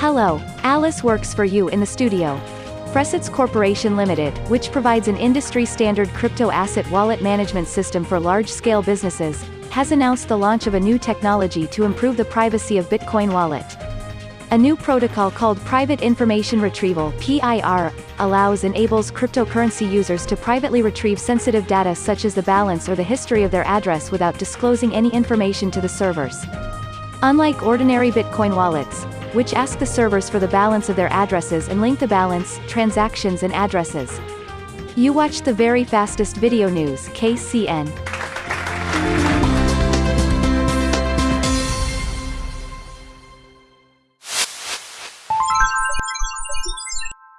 Hello, Alice works for you in the studio. Fressets Corporation Limited, which provides an industry-standard crypto asset wallet management system for large-scale businesses, has announced the launch of a new technology to improve the privacy of Bitcoin Wallet. A new protocol called Private Information Retrieval PIR, allows enables cryptocurrency users to privately retrieve sensitive data such as the balance or the history of their address without disclosing any information to the servers. Unlike ordinary Bitcoin wallets, which ask the servers for the balance of their addresses and link the balance, transactions and addresses. You watched the very fastest video news KCN.